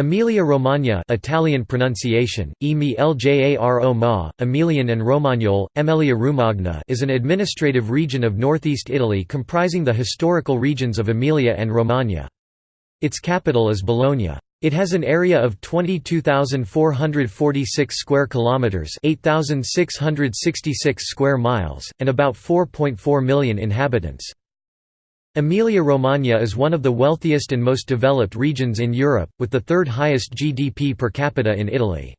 Emilia-Romagna Italian pronunciation, Emi Ma, Emilian and Romagnole, Emilia Romagna is an administrative region of northeast Italy comprising the historical regions of Emilia and Romagna. Its capital is Bologna. It has an area of 22,446 square kilometers, 8,666 square miles, and about 4.4 million inhabitants. Emilia-Romagna is one of the wealthiest and most developed regions in Europe, with the third highest GDP per capita in Italy.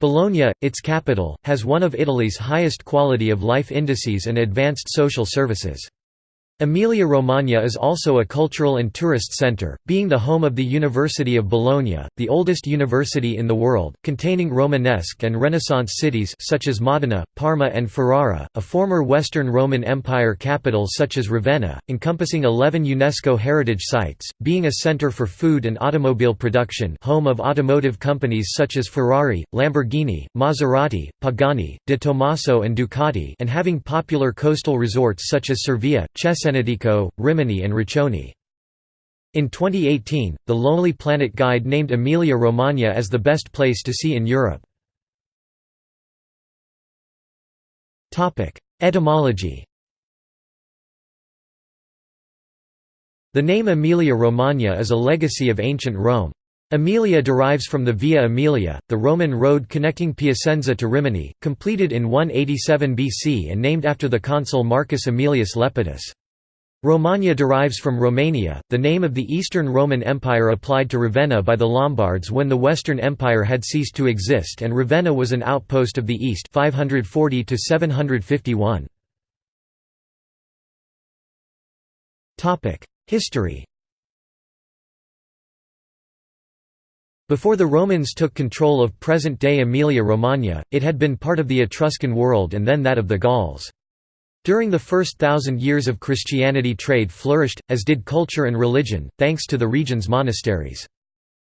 Bologna, its capital, has one of Italy's highest quality of life indices and advanced social services. Emilia-Romagna is also a cultural and tourist centre, being the home of the University of Bologna, the oldest university in the world, containing Romanesque and Renaissance cities such as Modena, Parma and Ferrara, a former Western Roman Empire capital such as Ravenna, encompassing 11 UNESCO heritage sites, being a centre for food and automobile production home of automotive companies such as Ferrari, Lamborghini, Maserati, Pagani, De Tomaso and Ducati and having popular coastal resorts such as Cervia, Cesena Benedico, Rimini and Riccione. In 2018, the Lonely Planet Guide named Emilia-Romagna as the best place to see in Europe. Etymology The name Emilia-Romagna is a legacy of ancient Rome. Aemilia derives from the Via Aemilia, the Roman road connecting Piacenza to Rimini, completed in 187 BC and named after the consul Marcus Aemilius Lepidus. Romagna derives from Romania, the name of the Eastern Roman Empire applied to Ravenna by the Lombards when the Western Empire had ceased to exist and Ravenna was an outpost of the East 540 to 751. Topic: History Before the Romans took control of present-day Emilia-Romagna, it had been part of the Etruscan world and then that of the Gauls. During the first thousand years of Christianity trade flourished, as did culture and religion, thanks to the region's monasteries.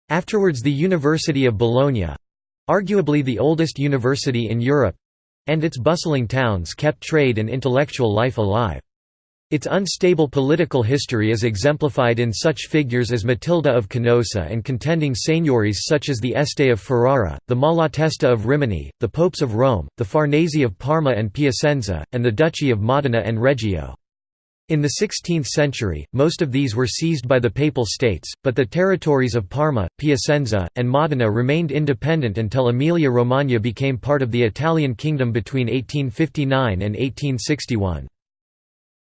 Afterwards the University of Bologna—arguably the oldest university in Europe—and its bustling towns kept trade and intellectual life alive. Its unstable political history is exemplified in such figures as Matilda of Canossa and contending seigniories such as the Este of Ferrara, the Malatesta of Rimini, the Popes of Rome, the Farnese of Parma and Piacenza, and the Duchy of Modena and Reggio. In the 16th century, most of these were seized by the Papal States, but the territories of Parma, Piacenza, and Modena remained independent until Emilia-Romagna became part of the Italian kingdom between 1859 and 1861.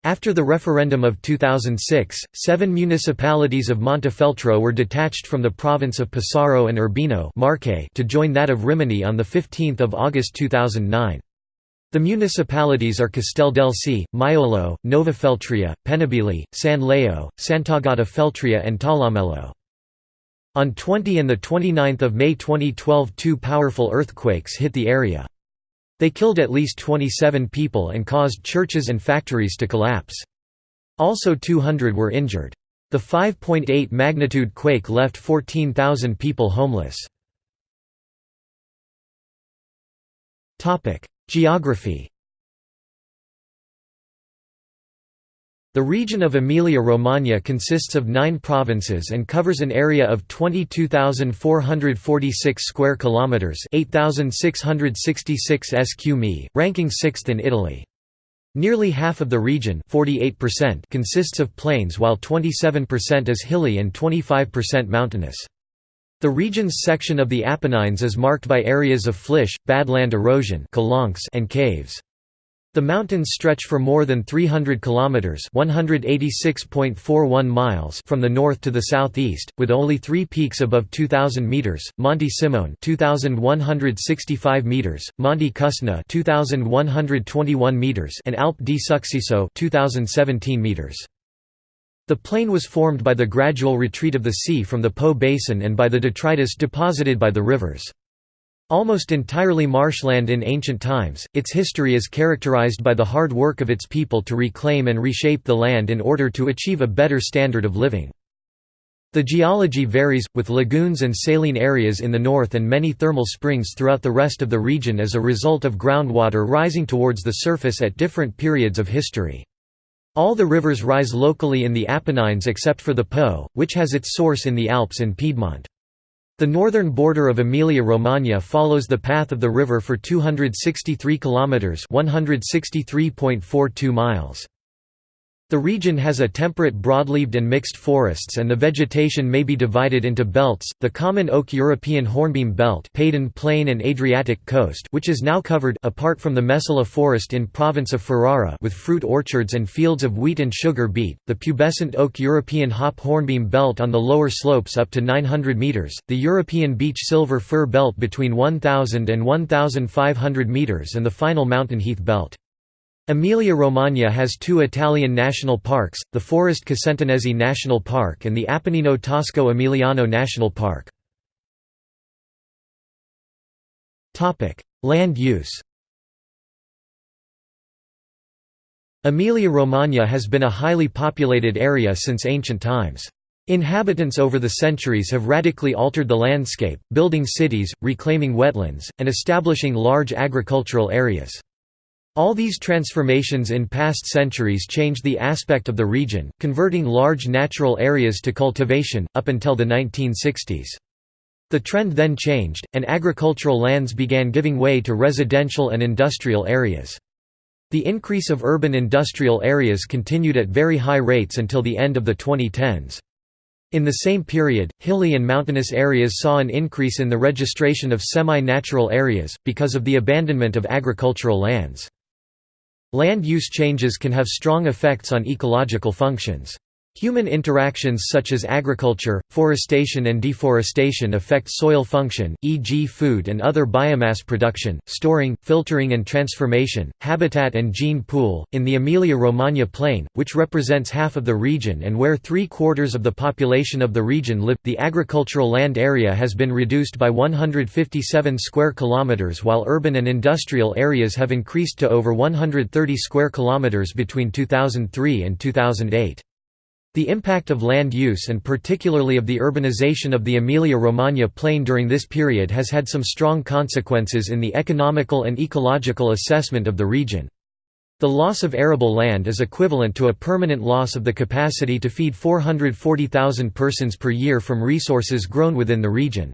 After the referendum of 2006, seven municipalities of Montefeltro were detached from the province of Pesaro and Urbino Marche to join that of Rimini on 15 August 2009. The municipalities are Casteldelci, Maiolo, Nova Feltria, Pennabilli, San Leo, Sant'Agata Feltria and Talamello. On 20 and 29 May 2012 two powerful earthquakes hit the area. They killed at least 27 people and caused churches and factories to collapse. Also 200 were injured. The 5.8 magnitude quake left 14,000 people homeless. Geography The region of Emilia-Romagna consists of nine provinces and covers an area of 22,446 square kilometers (8,666 sq mi), ranking sixth in Italy. Nearly half of the region consists of plains while 27% is hilly and 25% mountainous. The region's section of the Apennines is marked by areas of flysch, badland erosion and caves. The mountains stretch for more than 300 kilometers (186.41 miles) from the north to the southeast, with only 3 peaks above 2000 meters: Monte Cimone (2165 meters), Monte Cusna (2121 meters), and Alpe di Succiso (2017 meters). The plain was formed by the gradual retreat of the sea from the Po basin and by the detritus deposited by the rivers. Almost entirely marshland in ancient times, its history is characterized by the hard work of its people to reclaim and reshape the land in order to achieve a better standard of living. The geology varies, with lagoons and saline areas in the north and many thermal springs throughout the rest of the region as a result of groundwater rising towards the surface at different periods of history. All the rivers rise locally in the Apennines except for the Po, which has its source in the Alps in Piedmont. The northern border of Emilia-Romagna follows the path of the river for 263 kilometers, 163.42 miles. The region has a temperate broadleaved and mixed forests and the vegetation may be divided into belts, the common oak European hornbeam belt Padan Plain and Adriatic coast which is now covered apart from the Mesola forest in province of Ferrara with fruit orchards and fields of wheat and sugar beet, the pubescent oak European hop hornbeam belt on the lower slopes up to 900 metres, the European beech silver fir belt between 1000 and 1500 metres and the final mountain heath belt. Emilia-Romagna has two Italian national parks, the Foreste Casentinesi National Park and the Apennino Tosco Emiliano National Park. Land use Emilia-Romagna has been a highly populated area since ancient times. Inhabitants over the centuries have radically altered the landscape, building cities, reclaiming wetlands, and establishing large agricultural areas. All these transformations in past centuries changed the aspect of the region, converting large natural areas to cultivation, up until the 1960s. The trend then changed, and agricultural lands began giving way to residential and industrial areas. The increase of urban industrial areas continued at very high rates until the end of the 2010s. In the same period, hilly and mountainous areas saw an increase in the registration of semi-natural areas, because of the abandonment of agricultural lands. Land use changes can have strong effects on ecological functions. Human interactions such as agriculture, forestation and deforestation affect soil function, e.g. food and other biomass production, storing, filtering and transformation, habitat and gene pool. In the Emilia-Romagna plain, which represents half of the region and where three-quarters of the population of the region live, the agricultural land area has been reduced by 157 square kilometers while urban and industrial areas have increased to over 130 square kilometers between 2003 and 2008. The impact of land use and particularly of the urbanization of the Emilia-Romagna plain during this period has had some strong consequences in the economical and ecological assessment of the region. The loss of arable land is equivalent to a permanent loss of the capacity to feed 440,000 persons per year from resources grown within the region.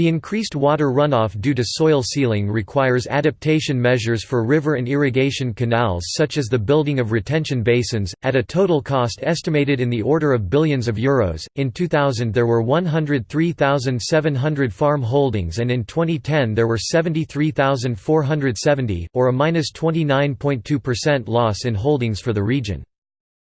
The increased water runoff due to soil sealing requires adaptation measures for river and irrigation canals such as the building of retention basins, at a total cost estimated in the order of billions of euros. In 2000 there were 103,700 farm holdings and in 2010 there were 73,470, or a minus 29.2% loss in holdings for the region.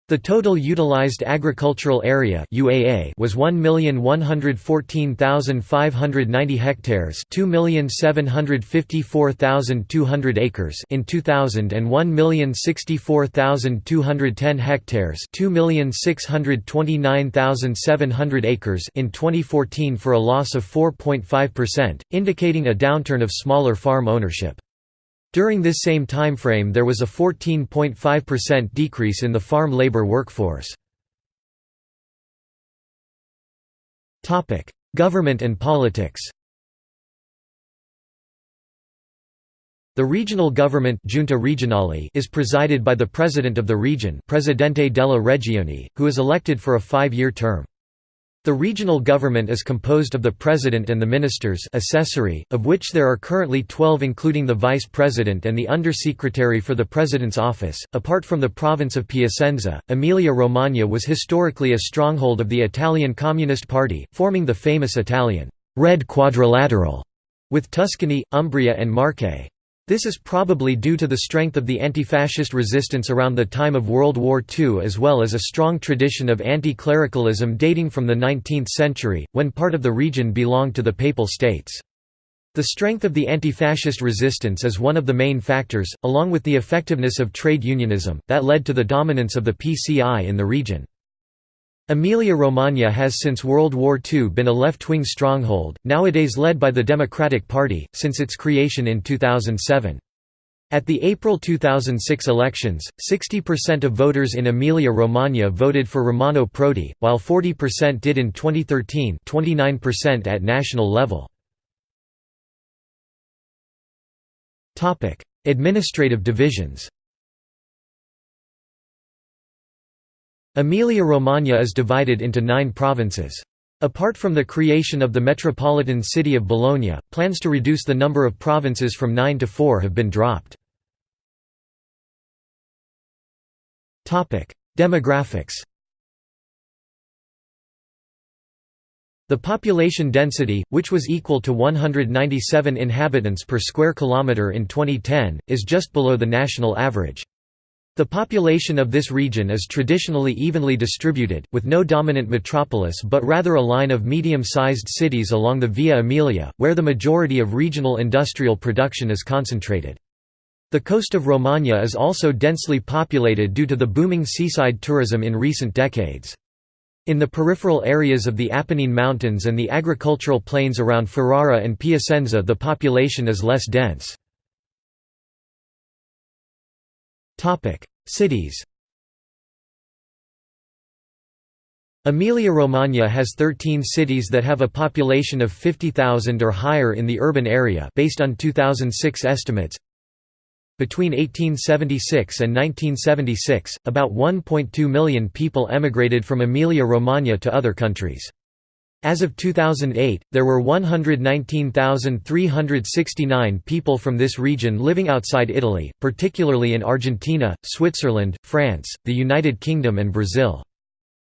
The total utilized agricultural area UAA was 1,114,590 hectares, 2,754,200 acres in 2000 and 1,064,210 hectares, 2,629,700 acres in 2014 for a loss of 4.5%, indicating a downturn of smaller farm ownership. During this same timeframe there was a 14.5% decrease in the farm labor workforce. Government and politics The regional government Giunta Regionale is presided by the president of the region Presidente della Regione, who is elected for a five-year term. The regional government is composed of the president and the ministers assessori, of which there are currently 12 including the vice president and the undersecretary for the president's office. Apart from the province of Piacenza, Emilia-Romagna was historically a stronghold of the Italian Communist Party, forming the famous Italian Red Quadrilateral with Tuscany, Umbria and Marche. This is probably due to the strength of the anti-fascist resistance around the time of World War II as well as a strong tradition of anti-clericalism dating from the 19th century, when part of the region belonged to the Papal States. The strength of the anti-fascist resistance is one of the main factors, along with the effectiveness of trade unionism, that led to the dominance of the PCI in the region. Emilia-Romagna has since World War II been a left-wing stronghold, nowadays led by the Democratic Party, since its creation in 2007. At the April 2006 elections, 60% of voters in Emilia-Romagna voted for Romano Prodi, while 40% did in 2013 29% at national level. Administrative divisions Emilia-Romagna is divided into nine provinces. Apart from the creation of the metropolitan city of Bologna, plans to reduce the number of provinces from nine to four have been dropped. Demographics The population density, which was equal to 197 inhabitants per square kilometre in 2010, is just below the national average. The population of this region is traditionally evenly distributed, with no dominant metropolis but rather a line of medium-sized cities along the Via Emilia, where the majority of regional industrial production is concentrated. The coast of Romagna is also densely populated due to the booming seaside tourism in recent decades. In the peripheral areas of the Apennine Mountains and the agricultural plains around Ferrara and Piacenza the population is less dense. Cities Emilia-Romagna has 13 cities that have a population of 50,000 or higher in the urban area based on 2006 estimates. Between 1876 and 1976, about 1.2 million people emigrated from Emilia-Romagna to other countries. As of 2008, there were 119,369 people from this region living outside Italy, particularly in Argentina, Switzerland, France, the United Kingdom and Brazil.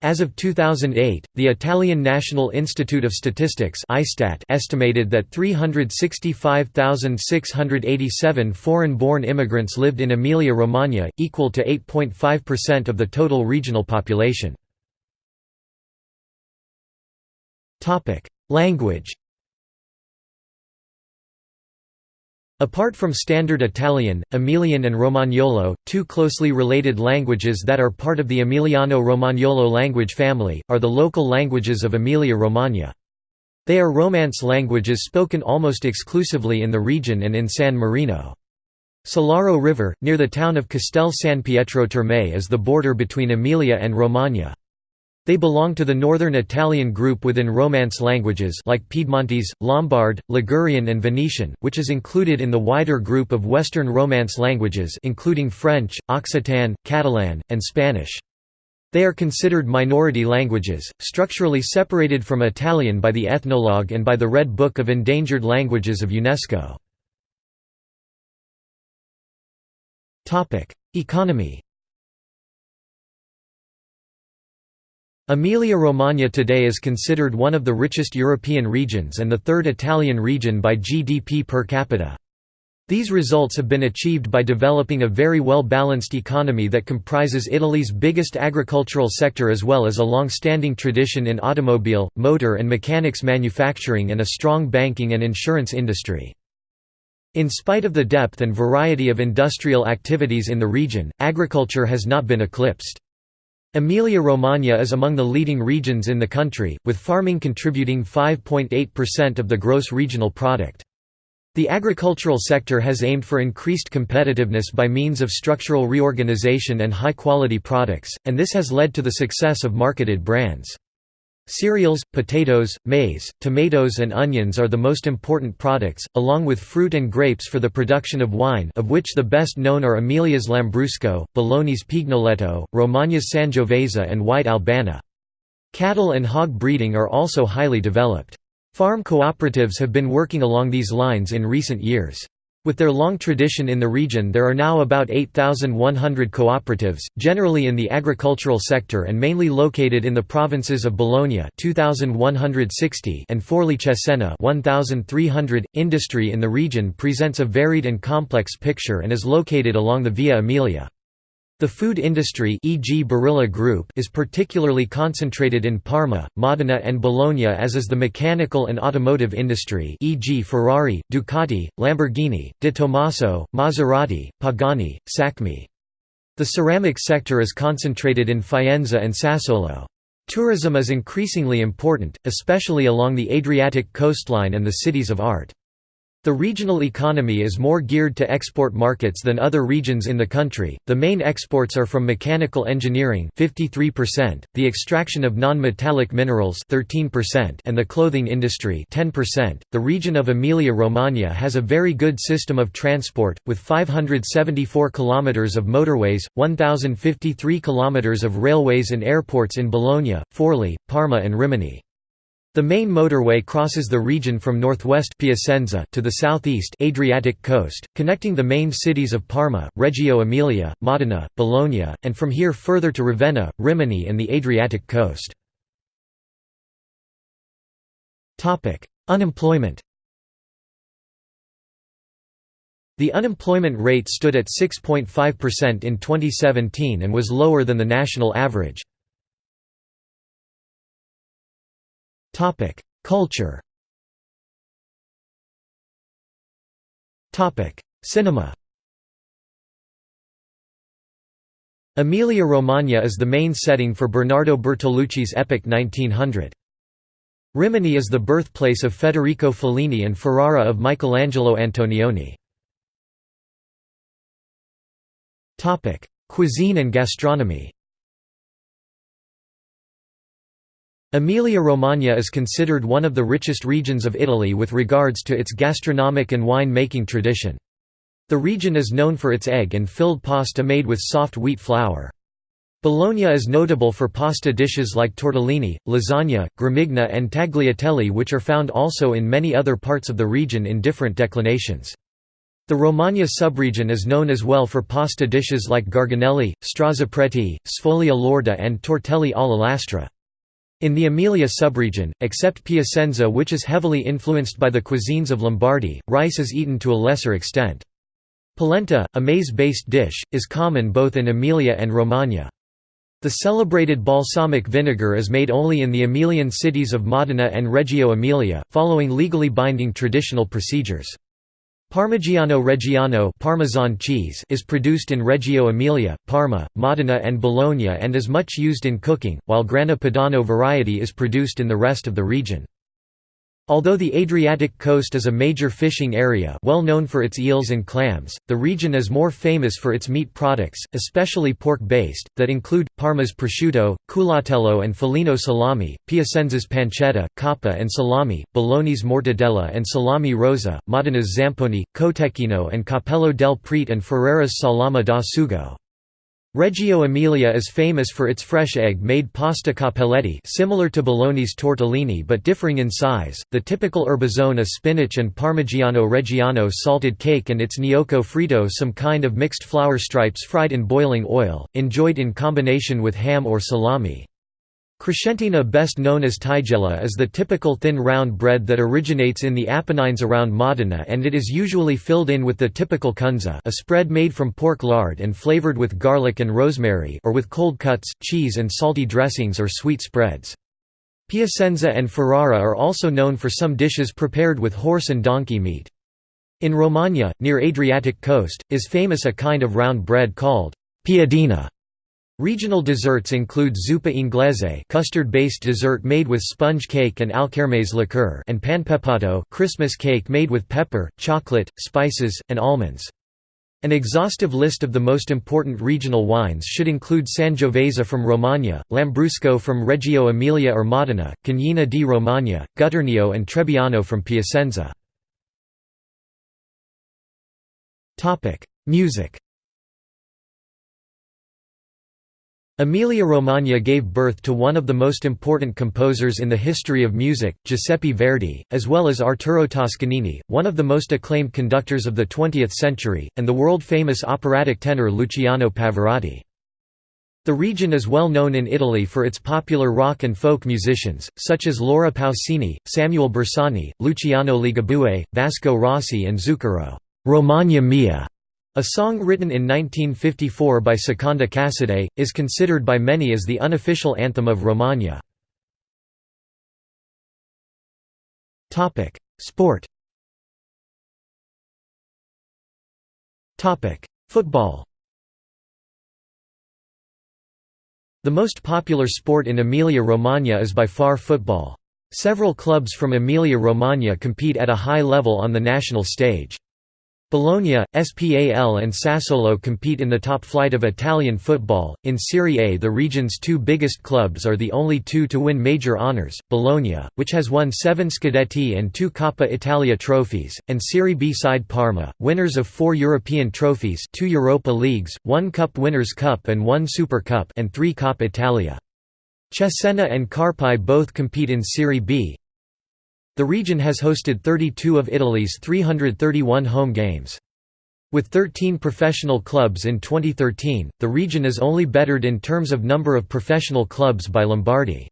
As of 2008, the Italian National Institute of Statistics estimated that 365,687 foreign-born immigrants lived in Emilia-Romagna, equal to 8.5% of the total regional population. Language Apart from Standard Italian, Emilian and Romagnolo, two closely related languages that are part of the Emiliano-Romagnolo language family, are the local languages of Emilia-Romagna. They are Romance languages spoken almost exclusively in the region and in San Marino. Sillaro River, near the town of Castel San Pietro Terme is the border between Emilia and Romagna. They belong to the Northern Italian group within Romance languages like Piedmontese, Lombard, Ligurian and Venetian, which is included in the wider group of Western Romance languages including French, Occitan, Catalan, and Spanish. They are considered minority languages, structurally separated from Italian by the Ethnologue and by the Red Book of Endangered Languages of UNESCO. Economy Emilia-Romagna today is considered one of the richest European regions and the third Italian region by GDP per capita. These results have been achieved by developing a very well-balanced economy that comprises Italy's biggest agricultural sector as well as a long-standing tradition in automobile, motor and mechanics manufacturing and a strong banking and insurance industry. In spite of the depth and variety of industrial activities in the region, agriculture has not been eclipsed. Emilia-Romagna is among the leading regions in the country, with farming contributing 5.8% of the gross regional product. The agricultural sector has aimed for increased competitiveness by means of structural reorganization and high-quality products, and this has led to the success of marketed brands. Cereals, potatoes, maize, tomatoes and onions are the most important products, along with fruit and grapes for the production of wine of which the best known are Emilia's Lambrusco, Bologna's Pignoletto, Romagna's Sangiovese and White Albana. Cattle and hog breeding are also highly developed. Farm cooperatives have been working along these lines in recent years. With their long tradition in the region there are now about 8,100 cooperatives, generally in the agricultural sector and mainly located in the provinces of Bologna 2,160 and Forli Cesena 1,300. Industry in the region presents a varied and complex picture and is located along the Via Emilia. The food industry e.g. Barilla Group is particularly concentrated in Parma, Modena and Bologna as is the mechanical and automotive industry e.g. Ferrari, Ducati, Lamborghini, De Tomaso, Maserati, Pagani, Sacmi. The ceramic sector is concentrated in Faenza and Sassuolo. Tourism is increasingly important, especially along the Adriatic coastline and the cities of art. The regional economy is more geared to export markets than other regions in the country. The main exports are from mechanical engineering, 53%, the extraction of non-metallic minerals, 13%, and the clothing industry, 10%. The region of Emilia-Romagna has a very good system of transport with 574 kilometers of motorways, 1053 kilometers of railways and airports in Bologna, Forli, Parma and Rimini. The main motorway crosses the region from northwest Piacenza to the southeast Adriatic coast, connecting the main cities of Parma, Reggio Emilia, Modena, Bologna, and from here further to Ravenna, Rimini and the Adriatic coast. Unemployment The unemployment rate stood at 6.5% in 2017 and was lower than the national average. Culture Cinema Emilia-Romagna is the main setting for Bernardo Bertolucci's epic 1900. Rimini is the birthplace of Federico Fellini and Ferrara of Michelangelo Antonioni. Cuisine and gastronomy Emilia-Romagna is considered one of the richest regions of Italy with regards to its gastronomic and wine-making tradition. The region is known for its egg and filled pasta made with soft wheat flour. Bologna is notable for pasta dishes like tortellini, lasagna, gramigna and tagliatelle which are found also in many other parts of the region in different declinations. The Romagna subregion is known as well for pasta dishes like garganelli, strozzapreti, sfoglia lorda and tortelli alla lastra. In the Emilia subregion, except Piacenza which is heavily influenced by the cuisines of Lombardy, rice is eaten to a lesser extent. Polenta, a maize-based dish, is common both in Emilia and Romagna. The celebrated balsamic vinegar is made only in the Emilian cities of Modena and Reggio Emilia, following legally binding traditional procedures. Parmigiano Reggiano Parmesan cheese is produced in Reggio Emilia, Parma, Modena and Bologna and is much used in cooking, while Grana Padano variety is produced in the rest of the region. Although the Adriatic coast is a major fishing area well known for its eels and clams, the region is more famous for its meat products, especially pork-based, that include, Parma's prosciutto, culatello and Felino salami, Piacenza's pancetta, coppa and salami, Bologna's mortadella and salami rosa, Modena's zamponi, cotechino and cappello del prete and Ferrara's salama da sugo. Reggio Emilia is famous for its fresh egg-made pasta cappelletti similar to Bologna's tortellini but differing in size, the typical erbazone spinach and Parmigiano Reggiano salted cake and its gnocco fritto some kind of mixed flour stripes fried in boiling oil, enjoyed in combination with ham or salami. Crescentina best known as tigella is the typical thin round bread that originates in the Apennines around Modena and it is usually filled in with the typical cunza a spread made from pork lard and flavored with garlic and rosemary or with cold cuts, cheese and salty dressings or sweet spreads. Piacenza and Ferrara are also known for some dishes prepared with horse and donkey meat. In Romagna, near Adriatic coast, is famous a kind of round bread called piadina Regional desserts include zuppa inglese custard-based dessert made with sponge cake and alkermes liqueur and panpepato Christmas cake made with pepper, chocolate, spices, and almonds. An exhaustive list of the most important regional wines should include Sangiovese from Romagna, Lambrusco from Reggio Emilia or Modena, Cagnina di Romagna, Gutturnio and Trebbiano from Piacenza. Music Emilia-Romagna gave birth to one of the most important composers in the history of music, Giuseppe Verdi, as well as Arturo Toscanini, one of the most acclaimed conductors of the 20th century, and the world-famous operatic tenor Luciano Pavarotti. The region is well known in Italy for its popular rock and folk musicians, such as Laura Pausini, Samuele Bersani, Luciano Ligabue, Vasco Rossi and Zucchero. Romagna Mia a song written in 1954 by Secondo Casadei, is considered by many as the unofficial anthem of Romagna. Sport Football The most popular sport in Emilia-Romagna is by far football. Several clubs from Emilia-Romagna compete at a high level on the national stage. Bologna, Spal and Sassuolo compete in the top flight of Italian football. In Serie A, the region's two biggest clubs are the only two to win major honours Bologna, which has won seven Scudetti and two Coppa Italia trophies, and Serie B side Parma, winners of four European trophies two Europa Leagues, one Cup Winners' Cup and one Super Cup and three Coppa Italia. Cesena and Carpi both compete in Serie B. The region has hosted 32 of Italy's 331 home games. With 13 professional clubs in 2013, the region is only bettered in terms of number of professional clubs by Lombardy.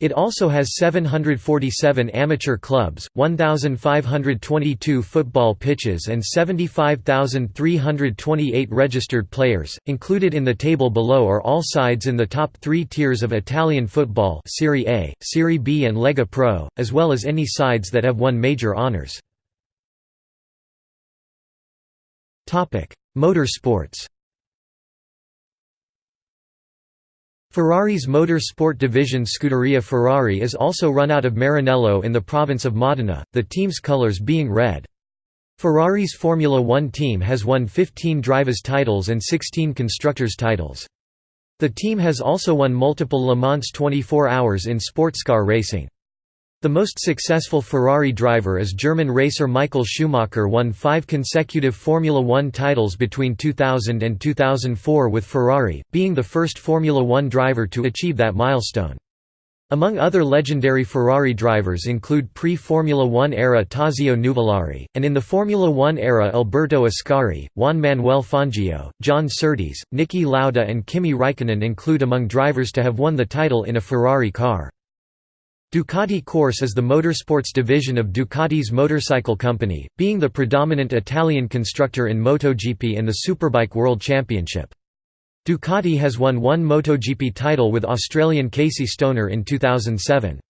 It also has 747 amateur clubs, 1,522 football pitches and 75,328 registered players. Included in the table below are all sides in the top three tiers of Italian football Serie A, Serie B and Lega Pro, as well as any sides that have won major honours. Motorsports Ferrari's motor sport division Scuderia Ferrari is also run out of Maranello in the province of Modena, the team's colours being red. Ferrari's Formula One team has won 15 drivers' titles and 16 constructors' titles. The team has also won multiple Le Mans 24 Hours in sportscar racing. The most successful Ferrari driver is German racer Michael Schumacher who won five consecutive Formula One titles between 2000 and 2004 with Ferrari, being the first Formula One driver to achieve that milestone. Among other legendary Ferrari drivers include pre-Formula One era Tazio Nuvolari, and in the Formula One era Alberto Ascari, Juan Manuel Fangio, John Surtees, Niki Lauda and Kimi Raikkonen include among drivers to have won the title in a Ferrari car. Ducati Corse is the motorsports division of Ducati's motorcycle company, being the predominant Italian constructor in MotoGP and the Superbike World Championship. Ducati has won one MotoGP title with Australian Casey Stoner in 2007.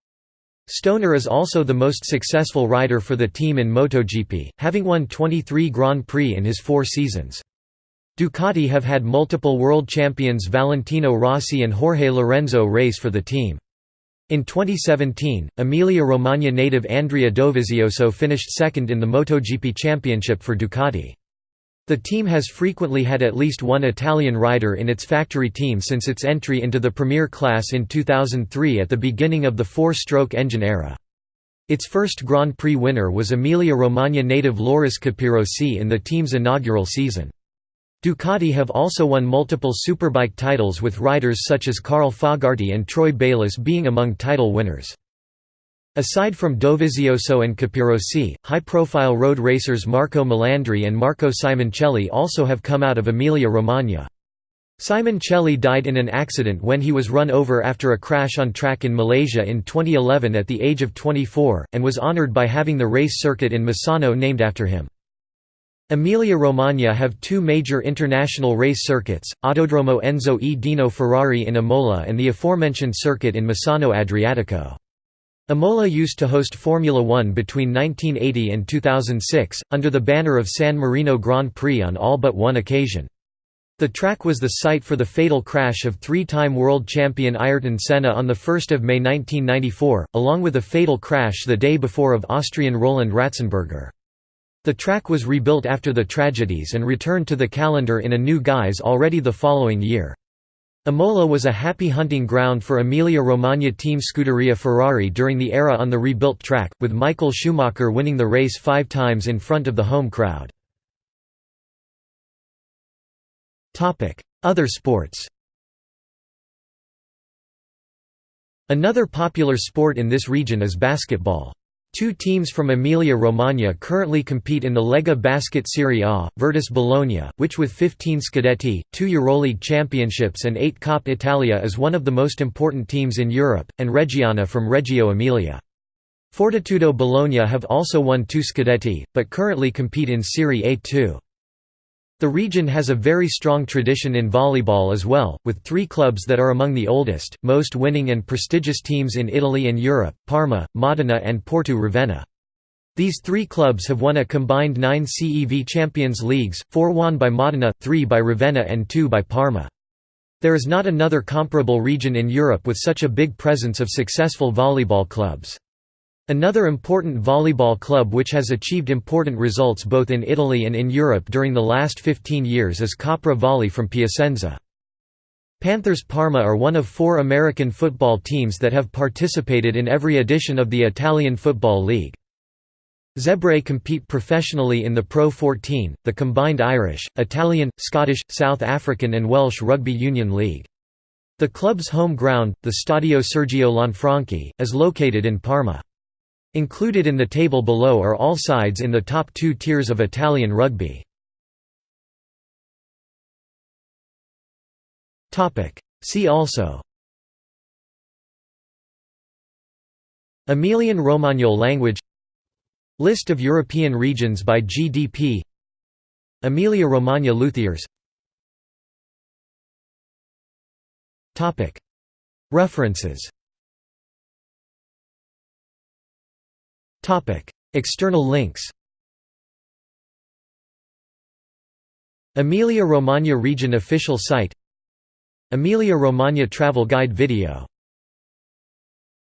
Stoner is also the most successful rider for the team in MotoGP, having won 23 Grand Prix in his four seasons. Ducati have had multiple world champions Valentino Rossi and Jorge Lorenzo race for the team. In 2017, Emilia-Romagna native Andrea Dovizioso finished second in the MotoGP championship for Ducati. The team has frequently had at least one Italian rider in its factory team since its entry into the Premier class in 2003 at the beginning of the four-stroke engine era. Its first Grand Prix winner was Emilia-Romagna native Loris Capirossi in the team's inaugural season. Ducati have also won multiple Superbike titles with riders such as Carl Fogarty and Troy Bayliss being among title winners. Aside from Dovizioso and Capirossi, high-profile road racers Marco Melandri and Marco Simoncelli also have come out of Emilia-Romagna. Simoncelli died in an accident when he was run over after a crash on track in Malaysia in 2011 at the age of 24, and was honoured by having the race circuit in Misano named after him. Emilia-Romagna have two major international race circuits, Autodromo Enzo e Dino Ferrari in Imola and the aforementioned circuit in Misano Adriatico. Imola used to host Formula One between 1980 and 2006, under the banner of San Marino Grand Prix on all but one occasion. The track was the site for the fatal crash of three-time world champion Ayrton Senna on 1 May 1994, along with a fatal crash the day before of Austrian Roland Ratzenberger. The track was rebuilt after the tragedies and returned to the calendar in a new guise already the following year. Imola was a happy hunting ground for Emilia-Romagna team Scuderia Ferrari during the era on the rebuilt track, with Michael Schumacher winning the race five times in front of the home crowd. Other sports Another popular sport in this region is basketball. Two teams from Emilia-Romagna currently compete in the Lega Basket Serie A, Virtus Bologna, which with 15 Scudetti, two Euroleague championships and eight Coppa Italia is one of the most important teams in Europe, and Reggiana from Reggio Emilia. Fortitudo Bologna have also won two Scudetti, but currently compete in Serie A too. The region has a very strong tradition in volleyball as well, with three clubs that are among the oldest, most winning and prestigious teams in Italy and Europe, Parma, Modena and Porto Ravenna. These three clubs have won a combined nine CEV Champions Leagues, four won by Modena, three by Ravenna and two by Parma. There is not another comparable region in Europe with such a big presence of successful volleyball clubs. Another important volleyball club which has achieved important results both in Italy and in Europe during the last 15 years is Copra Volley from Piacenza. Panthers Parma are one of four American football teams that have participated in every edition of the Italian Football League. Zebre compete professionally in the Pro 14, the combined Irish, Italian, Scottish, South African and Welsh Rugby Union League. The club's home ground, the Stadio Sergio Lanfranchi, is located in Parma. Included in the table below are all sides in the top two tiers of Italian rugby. See also. Emilian-Romagnol language. List of European regions by GDP Emilia-Romagna luthiers. References External links Emilia-Romagna region official site Emilia-Romagna travel guide video